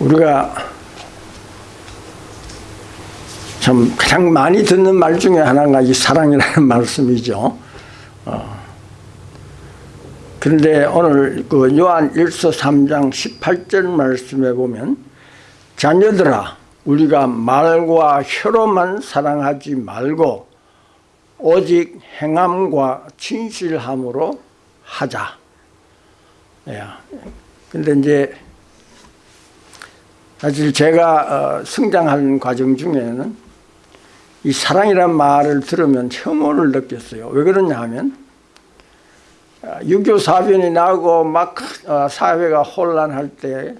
우리가 참 가장 많이 듣는 말 중에 하나가 이 사랑이라는 말씀이죠. 어. 그런데 오늘 그 요한 1서 3장 18절 말씀에 보면 자녀들아 우리가 말과 혀로만 사랑하지 말고 오직 행함과 진실함으로 하자. 예. 근데 이제 사실 제가 어, 성장하는 과정 중에는 이 사랑이란 말을 들으면 혐오를 느꼈어요. 왜 그러냐 하면 6.25 사변이 나고 막 어, 사회가 혼란할 때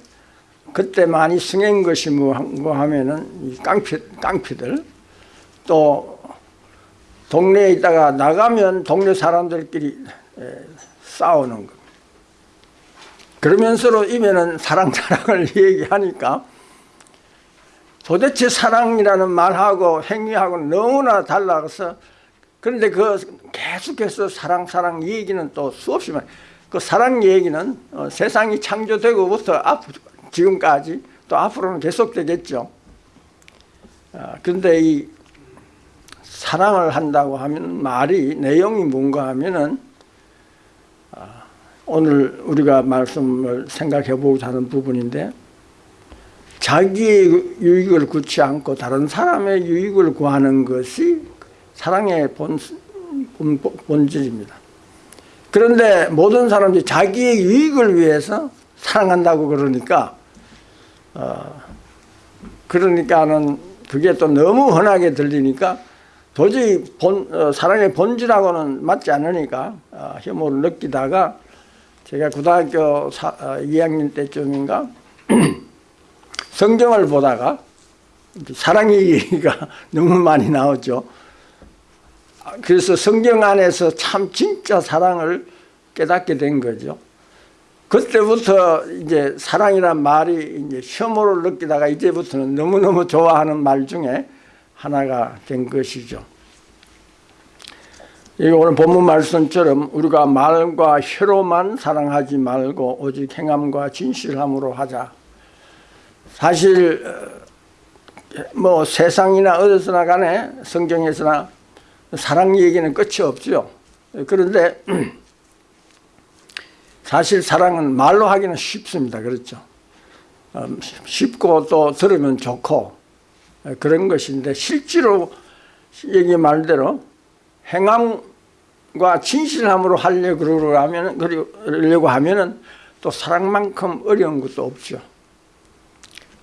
그때 많이 승인 것이 뭐, 뭐 하면은 이 깡패, 깡패들 또 동네에 있다가 나가면 동네 사람들끼리 싸우는 것. 그러면서로 이면은 사랑 사랑을 얘기하니까 도대체 사랑이라는 말하고 행위하고 너무나 달라서 그런데 그 계속해서 사랑 사랑 얘기는 또 수없이 많이 그 사랑 얘기는 어, 세상이 창조되고부터 앞 지금까지 또 앞으로는 계속되겠죠. 아, 그런데 이 사랑을 한다고 하면 말이 내용이 뭔가 하면은 아, 오늘 우리가 말씀을 생각해 보고자 하는 부분인데 자기의 유익을 구치 않고 다른 사람의 유익을 구하는 것이 사랑의 본, 본질입니다. 그런데 모든 사람들이 자기의 유익을 위해서 사랑한다고 그러니까 어, 그러니까는 그게 또 너무 흔하게 들리니까 도저히 본, 어, 사랑의 본질하고는 맞지 않으니까 어, 혐오를 느끼다가 제가 고등학교 사, 어, 2학년 때쯤인가 성경을 보다가 사랑 얘기가 너무 많이 나오죠. 그래서 성경 안에서 참 진짜 사랑을 깨닫게 된 거죠. 그때부터 이제 사랑이란 말이 이제 혐오를 느끼다가 이제부터는 너무너무 좋아하는 말 중에 하나가 된 것이죠. 이 오늘 본문 말씀처럼 우리가 말과 혀로만 사랑하지 말고 오직 행함과 진실함으로 하자. 사실 어, 뭐 세상이나 어디서나 간에 성경에서나 사랑 얘기는 끝이 없죠. 그런데 사실 사랑은 말로 하기는 쉽습니다. 그렇죠. 음, 쉽고 또 들으면 좋고 그런 것인데 실제로 얘기 말대로 행함 과 진실함으로 하려고 하면 그러려고 하면은 또 사랑만큼 어려운 것도 없죠.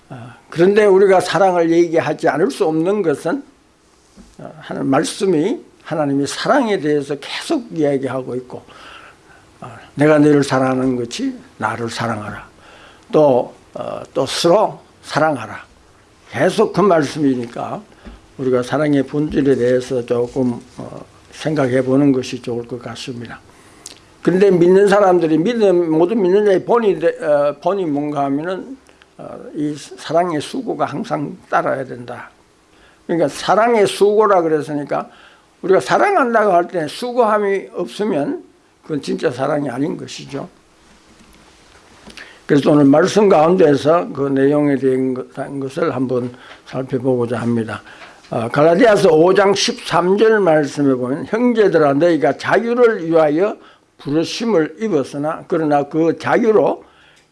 아, 그런데 우리가 사랑을 얘기하지 않을 수 없는 것은 어, 하는 말씀이 하나님이 사랑에 대해서 계속 이야기하고 있고 어, 내가 너를 사랑하는 것이 나를 사랑하라. 또, 어, 또 서로 사랑하라. 계속 그 말씀이니까 우리가 사랑의 본질에 대해서 조금 어, 생각해 보는 것이 좋을 것 같습니다. 그런데 믿는 사람들이 믿는 모든 믿는 자의 본이 어, 본이 뭔가 하면은 어, 이 사랑의 수고가 항상 따라야 된다. 그러니까 사랑의 수고라 그랬으니까 우리가 사랑한다고 할 때 수고함이 없으면 그건 진짜 사랑이 아닌 것이죠. 그래서 오늘 말씀 가운데서 그 내용에 대한 것을 한번 살펴보고자 합니다. 어, 갈라디아서 5장 13절 말씀에 보면 형제들아 너희가 자유를 위하여 부르심을 입었으나 그러나 그 자유로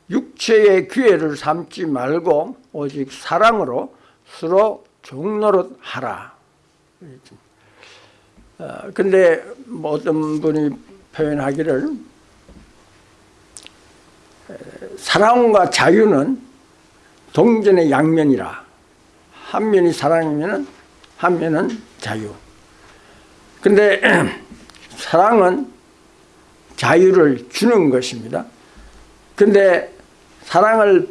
육체의 기회를 삼지 말고 오직 사랑으로 서로 종노릇 하라. 어, 근데 뭐 어떤 분이 표현하기를 사랑과 자유는 동전의 양면이라 한 면이 사랑이면 한 면은 자유. 근데 사랑은 자유를 주는 것입니다. 근데 사랑을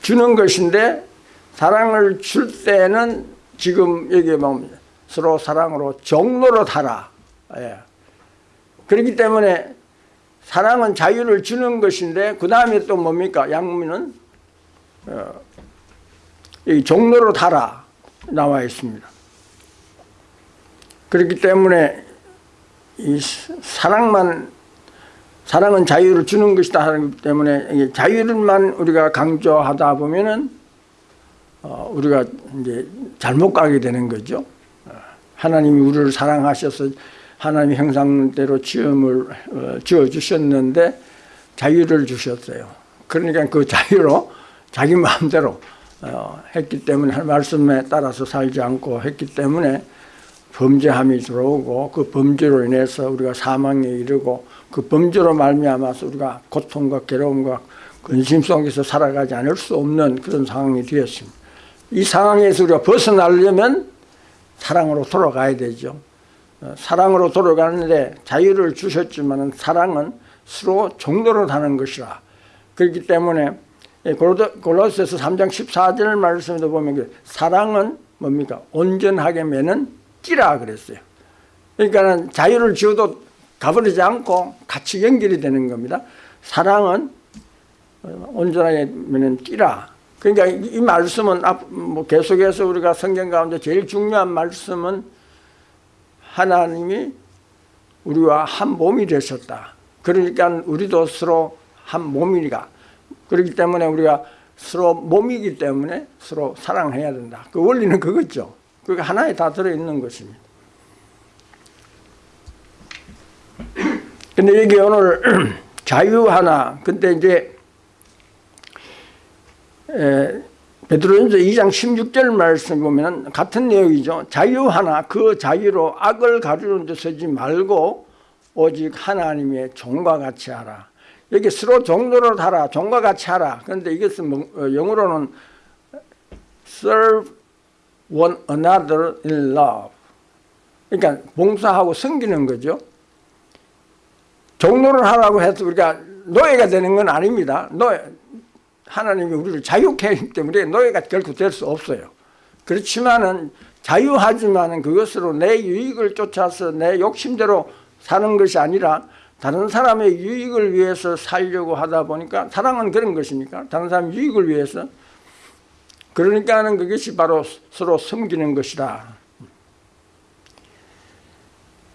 주는 것인데 사랑을 줄 때는 지금 여기 보면 서로 사랑으로 종로로 달아. 예. 그렇기 때문에 사랑은 자유를 주는 것인데 그 다음에 또 뭡니까? 양문은 어, 이 종로로 달아 나와 있습니다. 그렇기 때문에 이 사랑만 사랑은 자유를 주는 것이다 하기 때문에 자유를만 우리가 강조하다 보면은 어, 우리가 이제 잘못 가게 되는 거죠. 어, 하나님이 우리를 사랑하셔서 하나님 형상대로 지음을 어, 지어 주셨는데 자유를 주셨어요. 그러니까 그 자유로 자기 마음대로 어, 했기 때문에 할 말씀에 따라서 살지 않고 했기 때문에 범죄함이 들어오고 그 범죄로 인해서 우리가 사망에 이르고 그 범죄로 말미암아서 우리가 고통과 괴로움과 근심 속에서 살아가지 않을 수 없는 그런 상황이 되었습니다. 이 상황에서 우리가 벗어나려면 사랑으로 돌아가야 되죠. 어, 사랑으로 돌아가는데 자유를 주셨지만 사랑은 서로 종로로 다는 것이라. 그렇기 때문에 골로새서 3장 14절 말씀에도 보면 그 사랑은 뭡니까? 온전하게 매는 띠라 그랬어요. 그러니까 자유를 지어도 가버리지 않고 같이 연결이 되는 겁니다. 사랑은 온전하게 매는 띠라. 그러니까 이 말씀은 뭐 계속해서 우리가 성경 가운데 제일 중요한 말씀은 하나님이 우리와 한 몸이 되셨다. 그러니까 우리도 서로 한 몸이니까 그렇기 때문에 우리가 서로 몸이기 때문에 서로 사랑해야 된다. 그 원리는 그거죠. 그게 하나에 다 들어있는 것입니다. 근데 여기 오늘 자유 하나, 근데 이제 베드로전서 2장 16절 말씀 보면 같은 내용이죠. 자유 하나, 그 자유로 악을 가르는 데 서지 말고 오직 하나님의 종과 같이 하라. 여기 서로 종로로 하라, 종과 같이 하라. 그런데 이것은 뭐, 어, 영어로는 serve one another in love. 그러니까 봉사하고 섬기는 거죠. 종로를 하라고 해서 우리가 노예가 되는 건 아닙니다. 노예, 하나님이 우리를 자유케 하기 때문에 노예가 결코 될 수 없어요. 그렇지만은 자유하지만은 그것으로 내 유익을 쫓아서 내 욕심대로 사는 것이 아니라 다른 사람의 유익을 위해서 살려고 하다 보니까 사랑은 그런 것이니까 다른 사람 유익을 위해서 그러니까는 그것이 바로 서로 섬기는 것이다.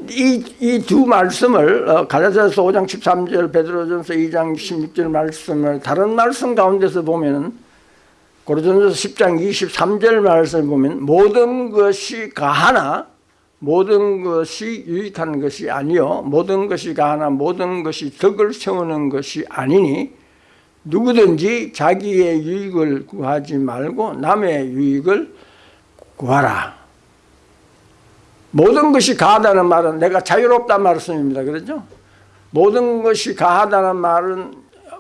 이두 말씀을 어, 갈라디아서 5장 13절 베드로전서 2장 16절 말씀을 다른 말씀 가운데서 보면은 고린도전서 10장 23절 말씀을 보면 모든 것이 가하나 모든 것이 유익한 것이 아니요 모든 것이 가하나 모든 것이 덕을 세우는 것이 아니니 누구든지 자기의 유익을 구하지 말고 남의 유익을 구하라 모든 것이 가하다는 말은 내가 자유롭다는 말씀입니다 그렇죠? 모든 것이 가하다는 말은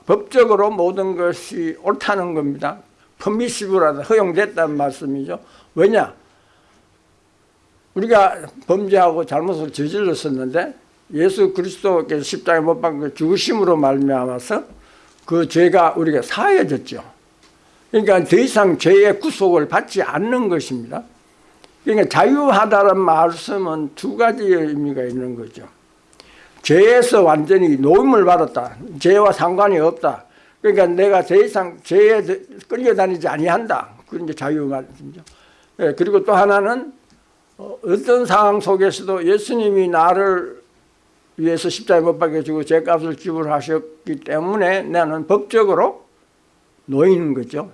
법적으로 모든 것이 옳다는 겁니다 퍼미시브라다 허용됐다는 말씀이죠 왜냐? 우리가 범죄하고 잘못을 저질렀었는데 예수 그리스도께서 십자가에 못 박혀 죽으심으로 말미암아서 그 죄가 우리가 사해졌죠. 그러니까 더 이상 죄의 구속을 받지 않는 것입니다. 그러니까 자유하다는 말씀은 두 가지의 의미가 있는 거죠. 죄에서 완전히 노임을 받았다. 죄와 상관이 없다. 그러니까 내가 더 이상 죄에 끌려다니지 아니한다. 그런 게 자유 말이죠. 예, 그리고 또 하나는 어, 어떤 상황 속에서도 예수님이 나를 위해서 십자가에 못 박혀주고 죄값을 지불하셨기 때문에 나는 법적으로 노이는 거죠.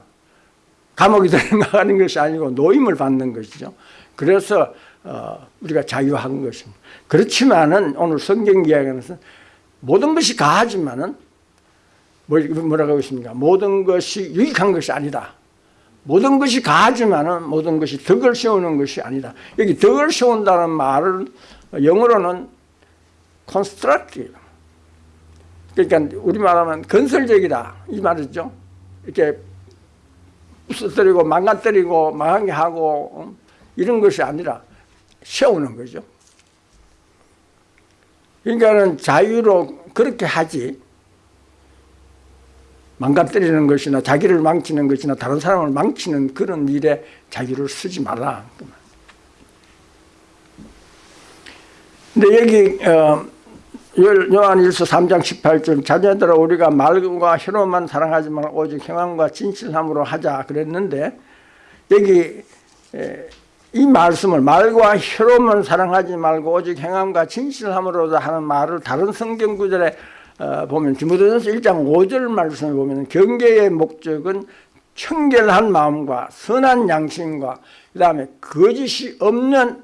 감옥에 들어가는 것이 아니고 노임을 받는 것이죠. 그래서 어, 우리가 자유한 것입니다. 그렇지만은 오늘 성경 이야기하는 모든 것이 가하지만은 뭐, 뭐라고 하고 있습니까? 모든 것이 유익한 것이 아니다. 모든 것이 가하지만 모든 것이 덕을 세우는 것이 아니다. 여기 덕을 세운다는 말은 영어로는 constructive. 그러니까 우리말하면 건설적이다 이 말이죠. 이렇게 부서뜨리고 망가뜨리고 망하게 하고 어? 이런 것이 아니라 세우는 거죠. 그러니까는 자유로 그렇게 하지 망가뜨리는 것이나 자기를 망치는 것이나 다른 사람을 망치는 그런 일에 자기를 쓰지 말라. 근데 여기 어, 요한일서 3장 18절 자녀들아 우리가 말과 혀로만 사랑하지 말 오직 행함과 진실함으로 하자 그랬는데 여기 에, 이 말씀을 말과 혀로만 사랑하지 말고 오직 행함과 진실함으로 하는 말을 다른 성경 구절에 어, 보면 디모데전서 1장 5절 말씀을 보면 경계의 목적은 청결한 마음과 선한 양심과 그 다음에 거짓이 없는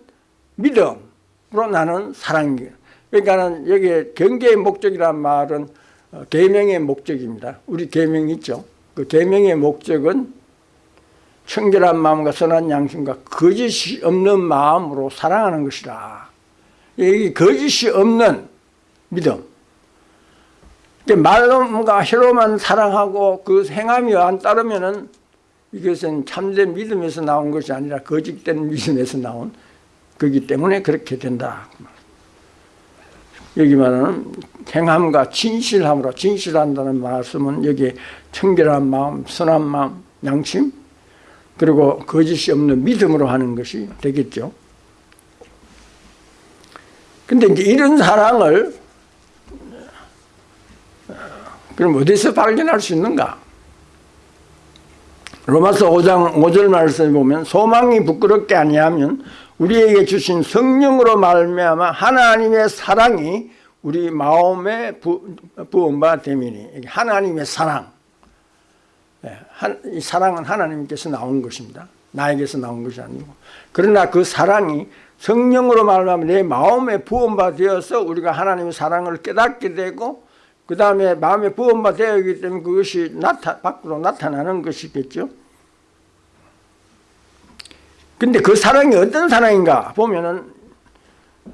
믿음으로 나는 사랑이에요. 그러니까는 여기 경계의 목적이란 말은 어, 계명의 목적입니다. 우리 계명 있죠. 그 계명의 목적은 청결한 마음과 선한 양심과 거짓이 없는 마음으로 사랑하는 것이다. 이 거짓이 없는 믿음. 말로가 혀로만 사랑하고 그 행함이 안 따르면은 이것은 참된 믿음에서 나온 것이 아니라 거짓된 믿음에서 나온 거기 때문에 그렇게 된다. 여기 말하는 행함과 진실함으로 진실한다는 말씀은 여기 청결한 마음, 선한 마음, 양심 그리고 거짓이 없는 믿음으로 하는 것이 되겠죠. 근데 이제 이런 사랑을 그럼 어디서 발견할 수 있는가? 로마서 5장 5절 말씀을 보면 소망이 부끄럽게 아니하면 우리에게 주신 성령으로 말미암아 하나님의 사랑이 우리 마음에 부, 부음바 되미니 하나님의 사랑 예, 이 사랑은 하나님께서 나온 것입니다. 나에게서 나온 것이 아니고 그러나 그 사랑이 성령으로 말하면 내 마음에 부음바 되어서 우리가 하나님의 사랑을 깨닫게 되고 그 다음에 마음에 부음바 되었기 때문에 그것이 나타, 밖으로 나타나는 것이겠죠. 근데 그 사랑이 어떤 사랑인가 보면은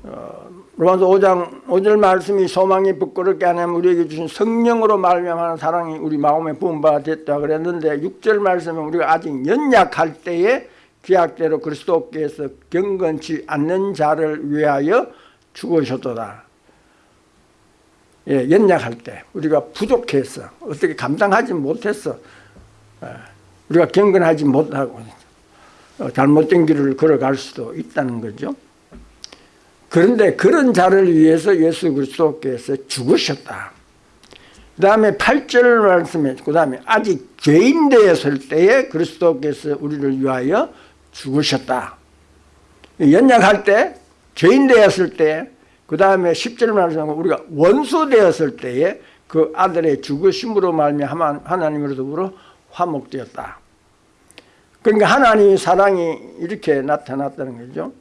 어, 로마서 5장 5절 말씀이 소망이 부끄럽게 하면 우리에게 주신 성령으로 말미암는 사랑이 우리 마음에 부음바 됐다 그랬는데 6절 말씀은 우리가 아직 연약할 때에 기약대로 그리스도께서 경건치 않는 자를 위하여 죽으셨도다. 예, 연약할 때 우리가 부족해서 어떻게 감당하지 못했어. 예, 우리가 경건하지 못하고 어, 잘못된 길을 걸어갈 수도 있다는 거죠. 그런데 그런 자를 위해서 예수 그리스도께서 죽으셨다. 그 다음에 8절 말씀에 그 다음에 아직 죄인 되었을 때에 그리스도께서 우리를 위하여 죽으셨다. 연약할 때 죄인 되었을 때 그 다음에 10절 말씀하고 우리가 원수 되었을 때에 그 아들의 죽으심으로 말미암아 하나님으로부터 화목되었다. 그러니까 하나님의 사랑이 이렇게 나타났다는 거죠.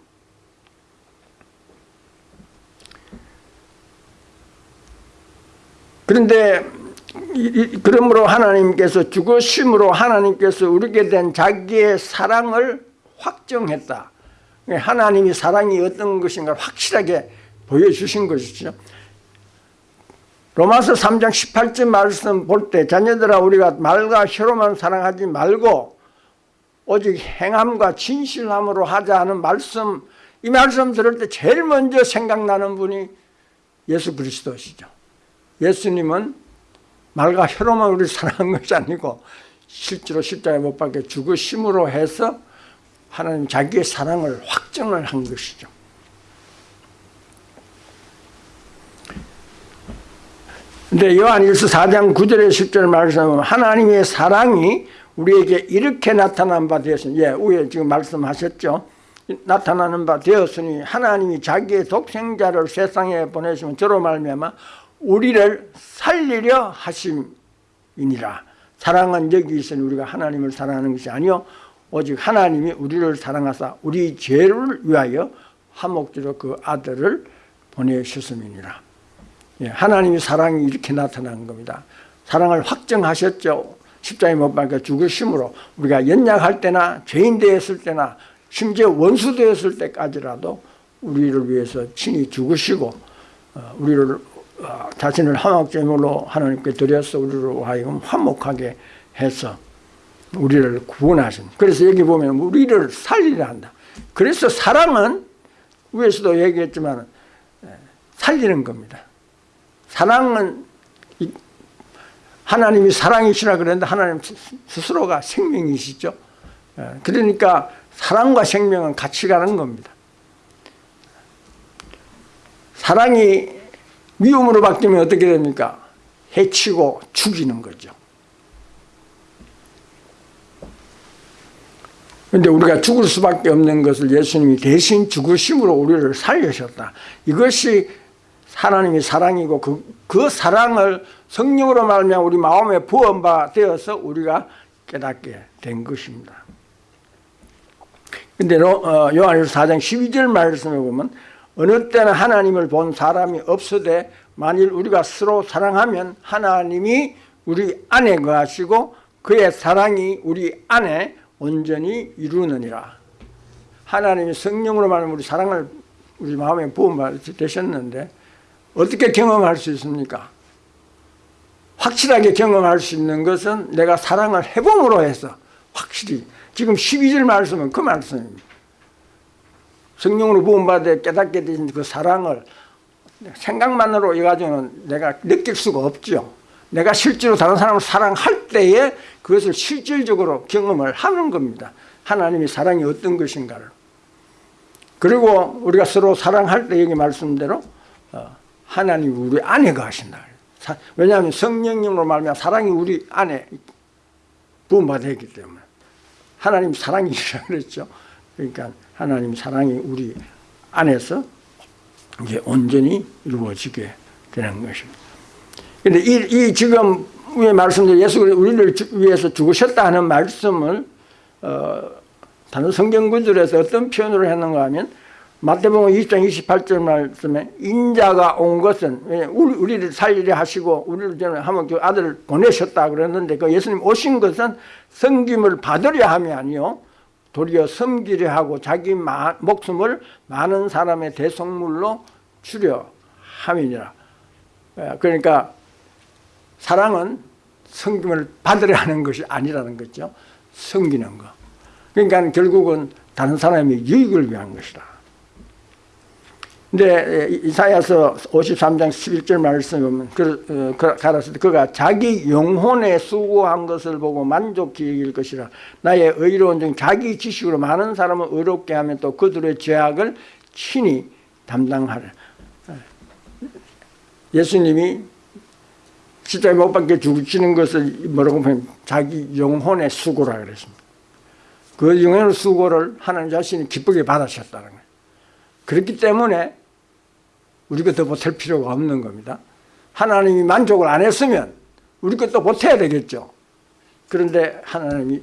그런데 그러므로 하나님께서 죽으심으로 하나님께서 우리에게 된 자기의 사랑을 확정했다. 하나님이 사랑이 어떤 것인가 확실하게 보여주신 것이죠. 로마서 3장 18절 말씀 볼 때 자녀들아 우리가 말과 혀로만 사랑하지 말고 오직 행함과 진실함으로 하자 하는 말씀 이 말씀 들을 때 제일 먼저 생각나는 분이 예수 그리스도시죠 예수님은 말과 혀로만 우리 사랑한 것이 아니고 실제로 십자가에 못 박혀 죽으심으로 해서 하나님 자기의 사랑을 확정을 한 것이죠 근데 요한일서 4장 9절에 10절 말씀하면 하나님의 사랑이 우리에게 이렇게 나타난 바 되었으니 예, 위에 지금 말씀하셨죠. 나타나는 바 되었으니 하나님이 자기의 독생자를 세상에 보내시면 저로 말미암아 우리를 살리려 하심이니라. 사랑은 여기 있으니 우리가 하나님을 사랑하는 것이 아니요 오직 하나님이 우리를 사랑하사 우리 죄를 위하여 화목제로 그 아들을 보내셨음이니라. 예, 하나님의 사랑이 이렇게 나타난 겁니다. 사랑을 확정하셨죠. 십자가에 못 박혀 죽으심으로 우리가 연약할 때나 죄인 되었을 때나 심지어 원수 되었을 때까지라도 우리를 위해서 친히 죽으시고 어, 우리를 어, 자신을 화목제물로 하나님께 드려서 우리로 하여금 화목하게 해서 우리를 구원하신 그래서 여기 보면 우리를 살리려 한다 그래서 사랑은 위에서도 얘기했지만 살리는 겁니다 사랑은 하나님이 사랑이시라 그랬는데 하나님 스스로가 생명이시죠. 예, 그러니까 사랑과 생명은 같이 가는 겁니다. 사랑이 미움으로 바뀌면 어떻게 됩니까? 해치고 죽이는 거죠. 그런데 우리가 죽을 수밖에 없는 것을 예수님이 대신 죽으심으로 우리를 살려셨다. 이것이 하나님이 사랑이고 그, 그 사랑을 성령으로 말하면 우리 마음에 부어바 되어서 우리가 깨닫게 된 것입니다. 근데 어, 요한일서 4장 12절 말씀에 보면 어느 때는 하나님을 본 사람이 없으되 만일 우리가 서로 사랑하면 하나님이 우리 안에 거하시고 그의 사랑이 우리 안에 온전히 이루느니라. 하나님이 성령으로 말하면 우리 사랑을 우리 마음에 부음 되셨는데 어떻게 경험할 수 있습니까? 확실하게 경험할 수 있는 것은 내가 사랑을 해봄으로 해서 확실히 지금 12절 말씀은 그 말씀입니다. 성령으로 부음받아 깨닫게 되신 그 사랑을 생각만으로 이 가지고는 내가 느낄 수가 없죠. 내가 실제로 다른 사람을 사랑할 때에 그것을 실질적으로 경험을 하는 겁니다. 하나님이 사랑이 어떤 것인가를. 그리고 우리가 서로 사랑할 때 여기 말씀대로 어, 하나님이 우리 안에 가신다. 왜냐하면 성령님으로 말하면 사랑이 우리 안에 부음받아 있기 때문에 하나님 사랑이라 그랬죠. 그러니까 하나님 사랑이 우리 안에서 이제 온전히 이루어지게 되는 것입니다. 근데 이, 이 지금 위에 말씀드린 예수 우리를 위해서 죽으셨다 하는 말씀을 어, 다른 성경 구절에서 어떤 표현으로 했는가 하면 마태복음 20장 28절 말씀에 인자가 온 것은 우리, 우리를 살리려 하시고 우리를 전에 한번 그 아들을 보내셨다 그랬는데 그 예수님 오신 것은 성김을 받으려 함이 아니요. 도리어 섬기려 하고 자기 마, 목숨을 많은 사람의 대성물로 주려 함이니라. 예, 그러니까 사랑은 성김을 받으려 하는 것이 아니라는 거죠. 섬기는 거. 그러니까 결국은 다른 사람의 유익을 위한 것이다 근데 이사야서 53장 11절 말씀에 보면 그, 어, 그, 가라사 그가 자기 영혼에 수고한 것을 보고 만족히 여길 것이라. 나의 의로운 중 자기 지식으로 많은 사람을 의롭게 하면 또 그들의 죄악을 친히 담당하라. 예수님이 십자가에 못 박혀 죽으시는 것을 뭐라고 보면 자기 영혼의 수고라 그랬습니다. 그 영혼의 수고를 하나님 자신이 기쁘게 받으셨다는 거예요. 그렇기 때문에 우리 것도 못할 필요가 없는 겁니다. 하나님이 만족을 안 했으면 우리 것도 못해야 되겠죠. 그런데 하나님이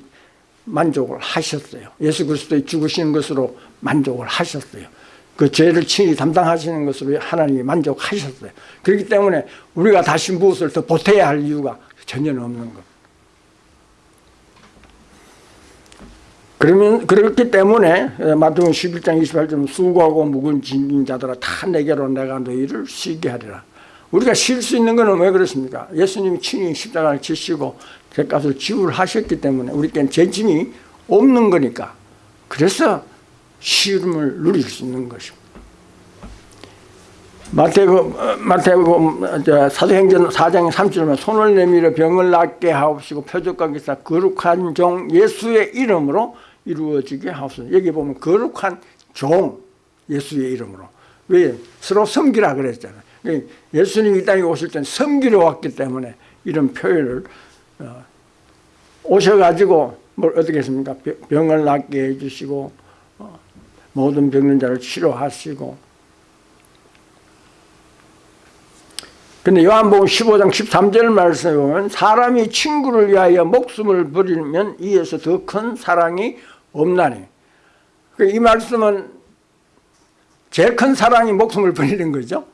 만족을 하셨어요. 예수 그리스도의 죽으시는 것으로 만족을 하셨어요. 그 죄를 친히 담당하시는 것으로 하나님이 만족하셨어요. 그렇기 때문에 우리가 다시 무엇을 더 보태야 할 이유가 전혀 없는 겁니다. 그러면 그렇기 때문에 마태복음 11장 28절 수고하고 묵은 짐진 자들아 다 내게로 내가 너희를 쉬게 하리라. 우리가 쉴 수 있는 것은 왜 그렇습니까? 예수님이 친히 십자가를 지시고 죄값을 지불하셨기 때문에 우리께는 죄짐이 없는 거니까 그래서 쉬움을 누릴 수 있는 것입니다. 마태복음, 마태복음 사도행전 4장 3절에 손을 내밀어 병을 낫게 하옵시고 표적과 기사 거룩한 종 예수의 이름으로 이루어지게 하옵소서. 여기 보면 거룩한 종 예수의 이름으로. 왜? 서로 섬기라 그랬잖아요. 그러니까 예수님이 이 땅에 오실 때는 섬기러 왔기 때문에 이런 표현을 어, 오셔가지고 뭘 어떻게 했습니까? 병을 낫게 해주시고 어, 모든 병든 자를 치료하시고 근데 요한복음 15장 13절 말씀에 보면 사람이 친구를 위하여 목숨을 버리면 이에서 더 큰 사랑이 없나니. 그이 말씀은 제일 큰 사랑이 목숨을 버리는 거죠.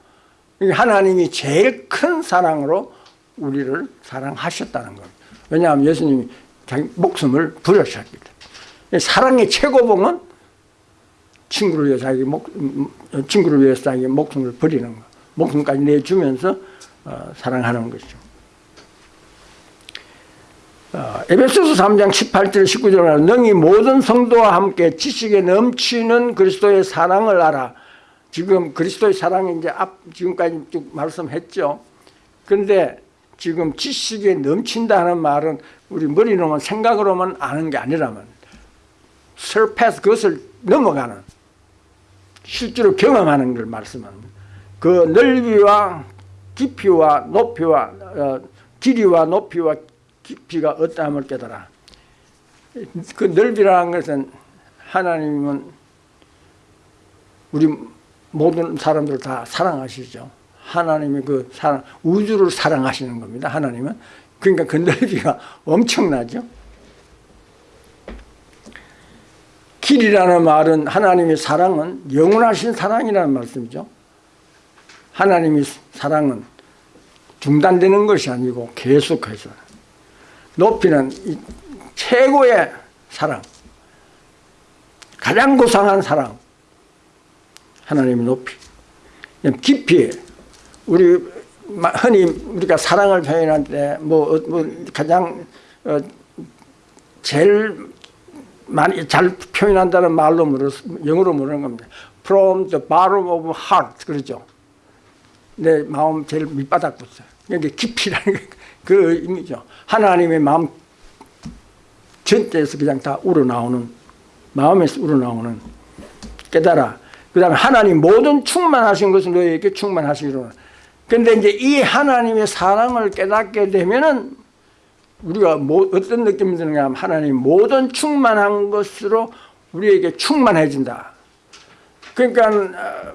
하나님이 제일 큰 사랑으로 우리를 사랑하셨다는 겁니다 왜냐하면 예수님이 자기 목숨을 부르셨기 때문에. 사랑의 최고봉은 친구를 위해 자기 목, 친구를 위해서 자기 목숨을 버리는 거 목숨까지 내주면서 어, 사랑하는 것이죠 어, 에베소서 3장 18절 19절에 능히 모든 성도와 함께 지식에 넘치는 그리스도의 사랑을 알아. 지금 그리스도의 사랑이 이제 앞 지금까지 쭉 말씀했죠. 그런데 지금 지식에 넘친다는 말은 우리 머리로만 생각으로만 아는 게 아니라면 surpass 그것을 넘어가는 실제로 경험하는 걸 말씀합니다. 그 넓이와 깊이와 높이와 어, 길이와 높이와 깊이가 어떠함을 깨달아 그 넓이라는 것은 하나님은 우리 모든 사람들 다 사랑하시죠 하나님의 그 사랑, 우주를 사랑하시는 겁니다. 하나님은. 그러니까 그 넓이가 엄청나죠. 길이라는 말은 하나님의 사랑은 영원하신 사랑이라는 말씀이죠. 하나님의 사랑은 중단되는 것이 아니고 계속해서 높이는 최고의 사랑 가장 고상한 사랑 하나님의 높이 깊이 우리 흔히 우리가 사랑을 표현할 때뭐 어, 뭐 가장 어 제일 많이 잘 표현한다는 말로 물어 영어로 물는 겁니다. From the bottom of heart 그러죠. 내 마음 제일 밑바닥부터 여기 깊이라는 그 의미죠. 하나님의 마음 전체에서 그냥 다 우러나오는 마음에서 우러나오는 깨달아. 그 다음에 하나님 모든 충만하신 것은 너희에게 충만하시기로. 근데 이제 이 하나님의 사랑을 깨닫게 되면은 우리가 뭐 어떤 느낌이 드는가 하면 하나님 모든 충만한 것으로 우리에게 충만해진다. 그러니까 어,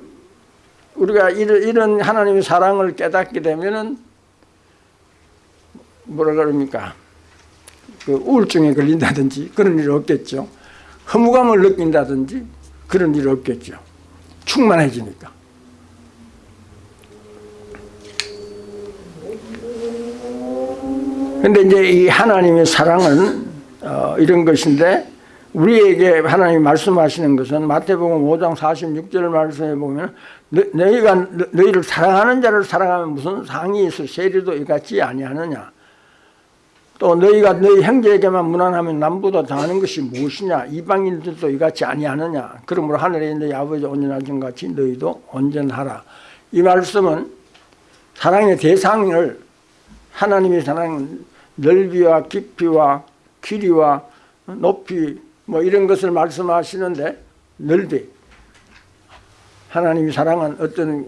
우리가 이런 하나님의 사랑을 깨닫게 되면은 뭐라 그럽니까? 그 우울증에 걸린다든지 그런 일이 없겠죠. 허무감을 느낀다든지 그런 일이 없겠죠. 충만해지니까. 근데 이제 이 하나님의 사랑은 어, 이런 것인데 우리에게 하나님이 말씀하시는 것은 마태복음 5장 46절 말씀에 보면 너, 너희가 너희를 사랑하는 자를 사랑하면 무슨 상이 있어 세리도 이같이 아니하느냐 또 너희가 너희 형제에게만 무난하면 남보다 더하는 것이 무엇이냐? 이방인들도 이같이 아니하느냐? 그러므로 하늘에 있는 아버지 온전하신 같이 너희도 온전하라. 이 말씀은 사랑의 대상을 하나님의 사랑은 넓이와 깊이와 길이와 높이 뭐 이런 것을 말씀하시는데 넓이. 하나님의 사랑은 어떤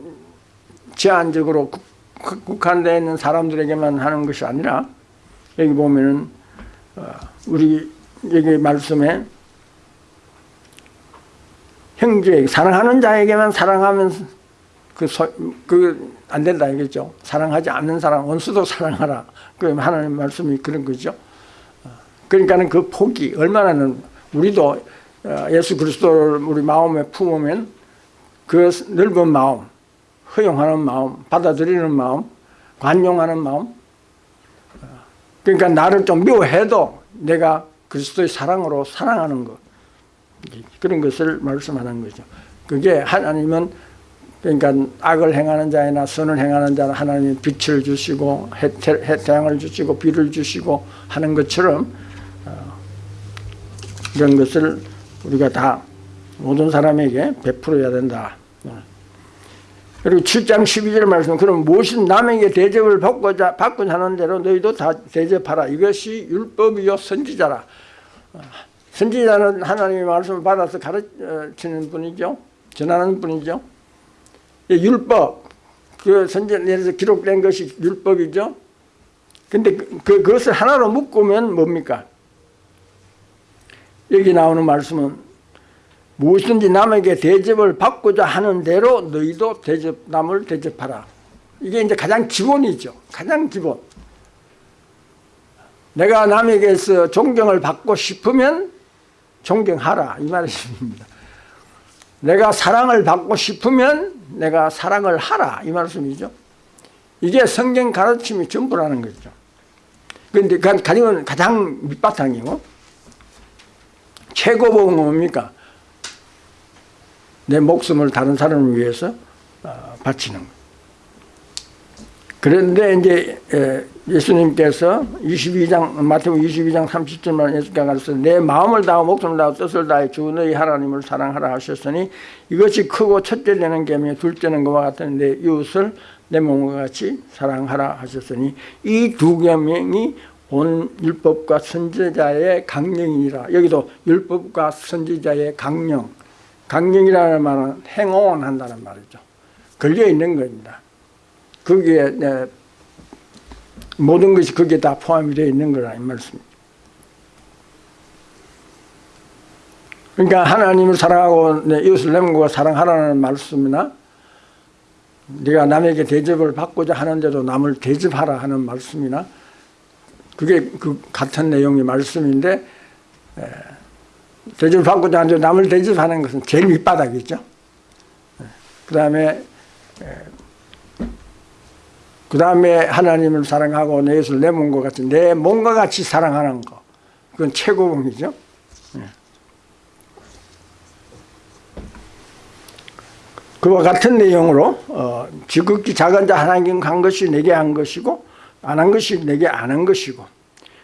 제한적으로 국한되어 있는 사람들에게만 하는 것이 아니라 여기 보면은 어, 우리 여기 말씀에 형제 사랑하는 자에게만 사랑하면 그안 된다 이겠죠. 사랑하지 않는 사람 원수도 사랑하라. 그 하나님 말씀이 그런 거죠. 어, 그러니까는 그 폭이 얼마나는 우리도 어, 예수 그리스도를 우리 마음에 품으면 그 넓은 마음, 허용하는 마음, 받아들이는 마음, 관용하는 마음 그러니까 나를 좀 미워해도 내가 그리스도의 사랑으로 사랑하는 것 그런 것을 말씀하는 거죠. 그게 하나님은 그러니까 악을 행하는 자이나 선을 행하는 자는 하나님이 빛을 주시고 태양을 주시고 비를 주시고 하는 것처럼 어, 이런 것을 우리가 다 모든 사람에게 베풀어야 된다. 그리고 7장 12절 말씀 그럼 무엇인 남에게 대접을 받고자 받고자 하는 대로 너희도 다 대접하라. 이것이 율법이요 선지자라. 선지자는 하나님의 말씀을 받아서 가르치는 분이죠. 전하는 분이죠. 예, 율법. 그 선지자에서 기록된 것이 율법이죠. 근데 그, 그, 그것을 하나로 묶으면 뭡니까? 여기 나오는 말씀은 무엇든지 남에게 대접을 받고자 하는 대로 너희도 대접, 남을 대접하라. 이게 이제 가장 기본이죠. 가장 기본. 내가 남에게서 존경을 받고 싶으면 존경하라. 이 말씀입니다. 내가 사랑을 받고 싶으면 내가 사랑을 하라. 이 말씀이죠. 이게 성경 가르침이 전부라는 거죠. 그런데 가장, 밑바탕이고 최고봉은 뭡니까? 내 목숨을 다른 사람을 위해서 어, 바치는 것. 그런데 이제 예수님께서 22장 마태복 22장 30절만 예수께서 가르쳐 내 마음을 다하고 목숨을 다하고 뜻을 다해 주 너희 하나님을 사랑하라 하셨으니 이것이 크고 첫째 되는 계명이 둘째는 것과 같은 내 이웃을 내 몸과 같이 사랑하라 하셨으니 이 두 계명이 온 율법과 선지자의 강령이라 여기도 율법과 선지자의 강령 강령이라는 말은 행원한다는 말이죠. 걸려 있는 겁니다. 거기에 네, 모든 것이 거기에 다 포함이 되어 있는 거라 이 말씀입니다. 그러니까 하나님을 사랑하고 네, 이웃을 내문과 사랑하라는 말씀이나 네가 남에게 대접을 받고자 하는데도 남을 대접하라 하는 말씀이나 그게 그 같은 내용의 말씀인데 에, 대접을 받고자 하는데 남을 대접하는 것은 제일 밑바닥이죠. 그 다음에 그 다음에 하나님을 사랑하고 내 예수를 내 몸과 같이 내 몸과 같이 사랑하는 거 그건 최고봉이죠. 그와 같은 내용으로 어, 지극히 작은 자 하나님 한 것이 내게 한 것이고 안 한 것이 내게 안 한 것이고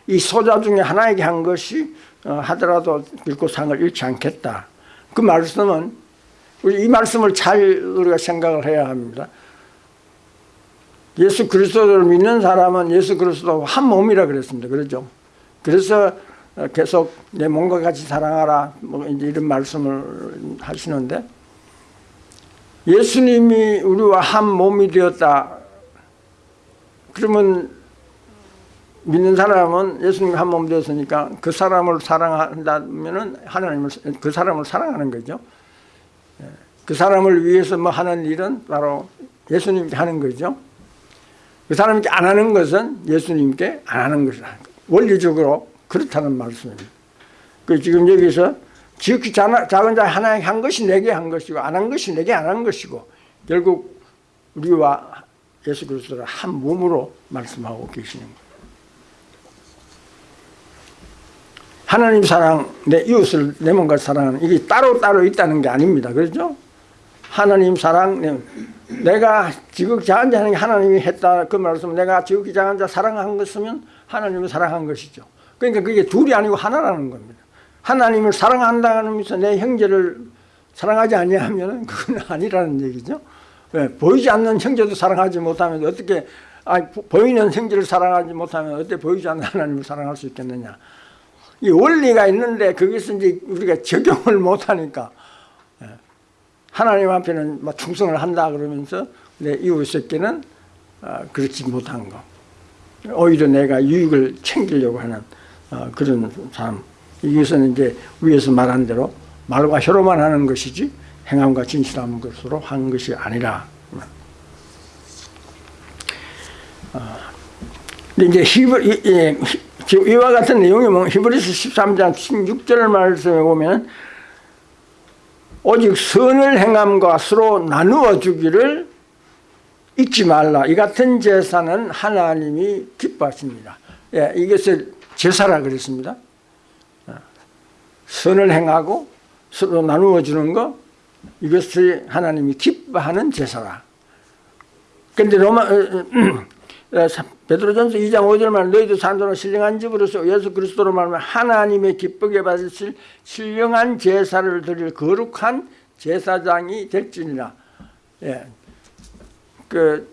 이 소자 중에 하나에게 한 것이 어, 하더라도 결코 상을 잃지 않겠다. 그 말씀은 우리 이 말씀을 잘 우리가 생각을 해야 합니다. 예수 그리스도를 믿는 사람은 예수 그리스도 한 몸이라 그랬습니다. 그렇죠? 그래서 계속 내 몸과 같이 사랑하라 뭐 이런 말씀을 하시는데 예수님이 우리와 한 몸이 되었다. 그러면 믿는 사람은 예수님이 한몸 되었으니까 그 사람을 사랑한다면은 하나님을 그 사람을 사랑하는 거죠. 그 사람을 위해서 뭐 하는 일은 바로 예수님께 하는 거죠. 그 사람께 안 하는 것은 예수님께 안 하는 것이다. 원리적으로 그렇다는 말씀입니다. 그 지금 여기서 지극히 작은 자 하나에게 한 것이 내게 한 것이고 안 한 것이 내게 안 한 것이고 결국 우리와 예수 그리스도를 한 몸으로 말씀하고 계시는 거예요. 하나님 사랑, 내 이웃을 내 몸과 사랑하는 이게 따로따로 있다는 게 아닙니다. 그렇죠? 하나님 사랑, 내가 지극히 자 하나님이 했다 그 말씀 내가 지극히 작은 자 사랑한 것이면 하나님을 사랑한 것이죠. 그러니까 그게 둘이 아니고 하나라는 겁니다. 하나님을 사랑한다는 의미에서 내 형제를 사랑하지 아니하면 그건 아니라는 얘기죠. 왜? 보이지 않는 형제도 사랑하지 못하면 어떻게 아니, 보이는 형제를 사랑하지 못하면 어떻게 보이지 않는 하나님을 사랑할 수 있겠느냐. 이 원리가 있는데 거기서 이제 우리가 적용을 못하니까 예. 하나님 앞에는 막 충성을 한다 그러면서 내 이웃에게는 아, 그렇지 못한 거. 오히려 내가 유익을 챙기려고 하는 어, 그런 삶. 이것은 이제 위에서 말한 대로 말과 혀로만 하는 것이지 행함과 진실한 것으로 한 것이 아니라. 어, 근데 이제 히브, 이와 같은 내용이 뭐 히브리서 13장 16절 말씀에 보면 오직 선을 행함과 서로 나누어 주기를 잊지 말라. 이 같은 제사는 하나님이 기뻐하십니다. 예, 이것을 제사라 그랬습니다. 선을 행하고 서로 나누어 주는 거 이것이 하나님이 기뻐하는 제사라. 그런데 로마 베드로전서 2장 5절 말 너희도 산도로 신령한 집으로서 예수 그리스도로 말하면 하나님의 기쁘게 받으실 신령한 제사를 드릴 거룩한 제사장이 될지니라. 예. 그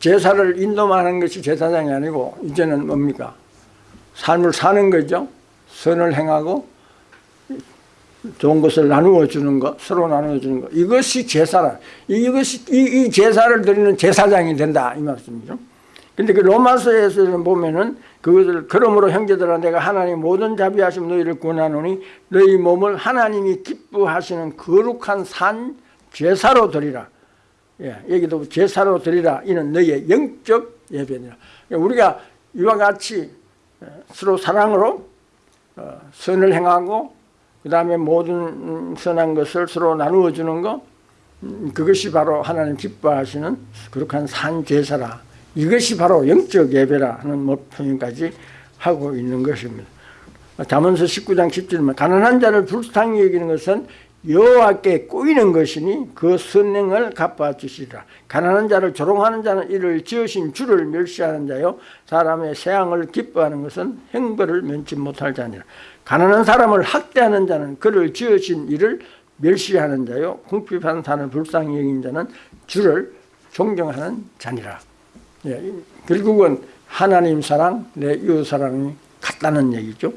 제사를 인도하는 것이 제사장이 아니고 이제는 뭡니까? 삶을 사는 거죠. 선을 행하고 좋은 것을 나누어 주는 것, 서로 나누어 주는 것. 이것이 제사라. 이것이 이, 이 제사를 드리는 제사장이 된다 이 말씀이죠. 근데 그 로마서에서는 보면은 그것을 그러므로 형제들아 내가 하나님 모든 자비하심 너희를 구하노니 너희 몸을 하나님이 기뻐하시는 거룩한 산 제사로 드리라. 예, 여기도 제사로 드리라. 이는 너희의 영적 예배니라. 그러니까 우리가 이와 같이 서로 사랑으로 어, 선을 행하고 그 다음에 모든 선한 것을 서로 나누어 주는 것 음, 그것이 바로 하나님 기뻐하시는 거룩한 산 제사라. 이것이 바로 영적 예배라는 뭐 표현까지 하고 있는 것입니다. 잠언서 19장 10절에 가난한 자를 불쌍히 여기는 것은 여호와께 꼬이는 것이니 그 선행을 갚아주시리라. 가난한 자를 조롱하는 자는 이를 지으신 주를 멸시하는 자요 사람의 세앙을 기뻐하는 것은 행벌을 면치 못할 자니라. 가난한 사람을 학대하는 자는 그를 지으신 이를 멸시하는 자요 궁핍한 산을 불쌍히 여긴 자는 주를 존경하는 자니라. 예, 결국은 하나님 사랑, 내 이웃 사랑이 같다는 얘기죠.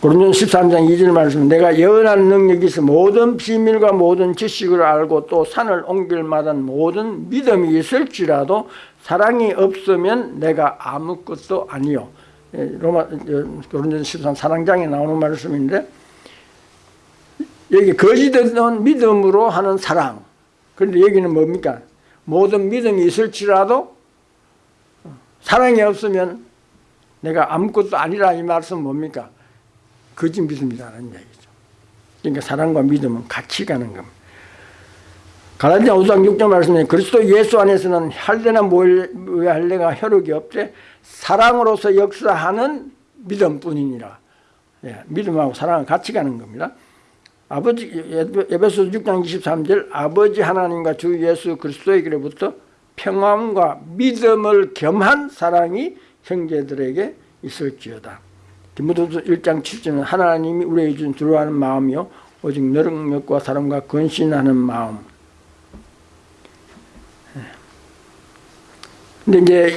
고린전 13장 2절 말씀 내가 예언하는 능력이 있어 모든 비밀과 모든 지식을 알고 또 산을 옮길 만한 모든 믿음이 있을지라도 사랑이 없으면 내가 아무것도 아니요. 예, 로마 고린전 13 사랑장에 나오는 말씀인데 여기 거짓된 믿음으로 하는 사랑 그런데 여기는 뭡니까? 모든 믿음이 있을지라도 사랑이 없으면 내가 아무것도 아니라 이 말씀 뭡니까? 거짓 믿음이라는 얘기죠. 그러니까 사랑과 믿음은 같이 가는 겁니다. 갈라디아 5장 6절 말씀에 그리스도 예수 안에서는 할례나 모의 할례가 혈육이 없되 사랑으로서 역사하는 믿음뿐이니라. 예, 믿음하고 사랑은 같이 가는 겁니다. 아버지 에베소 6장 23절 아버지 하나님과 주 예수 그리스도에게로부터 평안과 믿음을 겸한 사랑이 형제들에게 있을지어다. 디모데서 1장 7절은 하나님이 우리에게 준 두려워하는 마음이요 오직 너력력과 사랑과 근신하는 마음. 근데 이제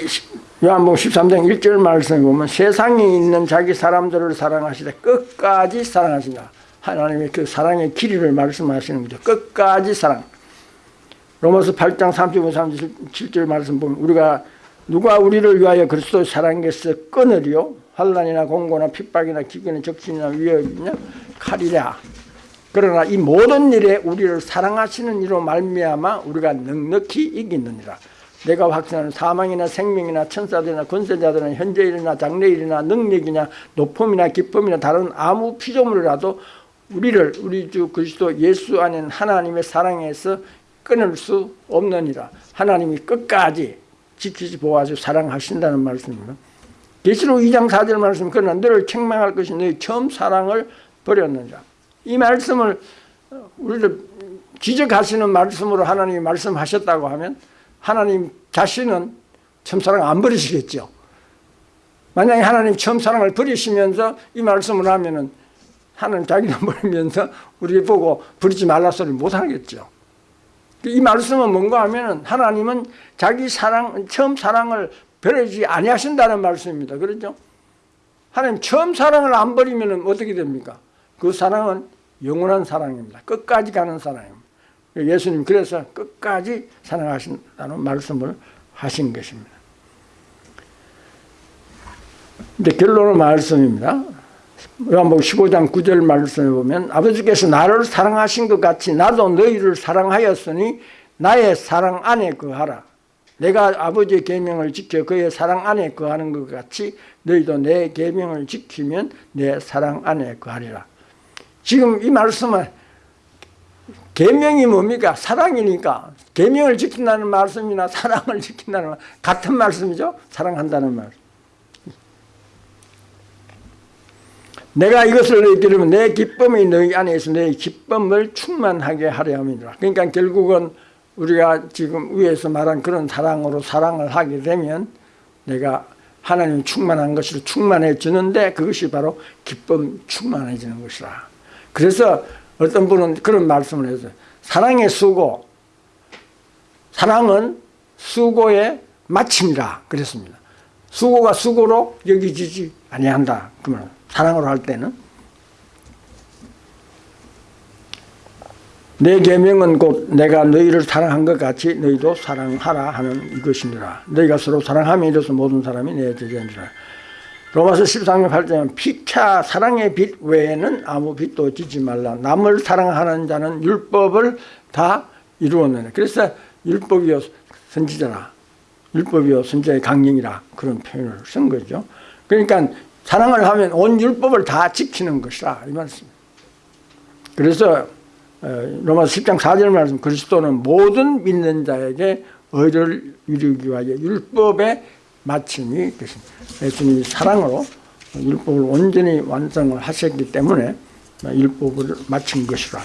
요한복음 13장 1절 말씀에 보면 세상에 있는 자기 사람들을 사랑하시되 끝까지 사랑하신다. 하나님의 그 사랑의 길이를 말씀하시는 거죠. 끝까지 사랑. 로마서 8장 35, 37절 말씀 보면 우리가 누가 우리를 위하여 그리스도 사랑에서 끊으리요? 환란이나 공고나 핍박이나 기근이나 적신이나 위협이냐 칼이랴. 그러나 이 모든 일에 우리를 사랑하시는 이로 말미암아 우리가 넉넉히 이기느니라. 내가 확신하는 사망이나 생명이나 천사들이나 권세자들이나 현재일이나 장래일이나 능력이나 높음이나 기쁨이나 다른 아무 피조물이라도 우리를 우리 주 그리스도 예수 안에 하나님의 사랑에서 끊을 수 없느니라. 하나님이 끝까지 지키시 보호하시고 사랑하신다는 말씀입니다. 계시록 2장 4절 말씀 그러나 너를 책망할 것이 너희 처음 사랑을 버렸느니라. 이 말씀을 우리를 지적하시는 말씀으로 하나님이 말씀하셨다고 하면 하나님 자신은 처음 사랑 안 버리시겠죠. 만약에 하나님 처음 사랑을 버리시면서 이 말씀을 하면은 하나님 자기는 버리면서 우리 보고 버리지 말라 소리 못 하겠죠. 이 말씀은 뭔가 하면은 하나님은 자기 사랑, 처음 사랑을 버리지 아니하신다는 말씀입니다. 그렇죠? 하나님 처음 사랑을 안 버리면 어떻게 됩니까? 그 사랑은 영원한 사랑입니다. 끝까지 가는 사랑입니다. 예수님 그래서 끝까지 사랑하신다는 말씀을 하신 것입니다. 근데 결론은 말씀입니다. 요한복음 15장 9절 말씀에 보면 아버지께서 나를 사랑하신 것 같이 나도 너희를 사랑하였으니 나의 사랑 안에 거하라. 내가 아버지의 계명을 지켜 그의 사랑 안에 거하는 것 같이 너희도 내 계명을 지키면 내 사랑 안에 거하리라. 지금 이 말씀은 계명이 뭡니까? 사랑이니까 계명을 지킨다는 말씀이나 사랑을 지킨다는 말 같은 말씀이죠. 사랑한다는 말. 내가 이것을 들으면 내 기쁨이 너희 안에 있어 내 기쁨을 충만하게 하려 함이라. 그러니까 결국은 우리가 지금 위에서 말한 그런 사랑으로 사랑을 하게 되면 내가 하나님 충만한 것으로 충만해 주는데 그것이 바로 기쁨 충만해지는 것이라. 그래서 어떤 분은 그런 말씀을 해서 사랑의 수고, 사랑은 수고의 마침이라 그랬습니다. 수고가 수고로 여기지지 아니한다. 그러면 사랑으로 할 때는 내 계명은 곧 내가 너희를 사랑한 것 같이 너희도 사랑하라 하는 이것이니라. 너희가 서로 사랑하며 이로써 모든 사람이 내 제자니라. 로마서 13장 8절은 피차 사랑의 빛 외에는 아무 빛도 지지 말라. 남을 사랑하는 자는 율법을 다 이루었느냐. 그래서 율법이요 선지자라. 율법이요 선지자의 강령이라 그런 표현을 쓴 거죠. 그러니까 사랑을 하면 온 율법을 다 지키는 것이라 이 말씀. 그래서 어, 로마서 10장 4절 말씀 그리스도는 모든 믿는 자에게 의를 이루기 위하여 율법의 마침이 되십니다. 예수님이 사랑으로 율법을 온전히 완성을 하셨기 때문에 율법을 마친 것이라.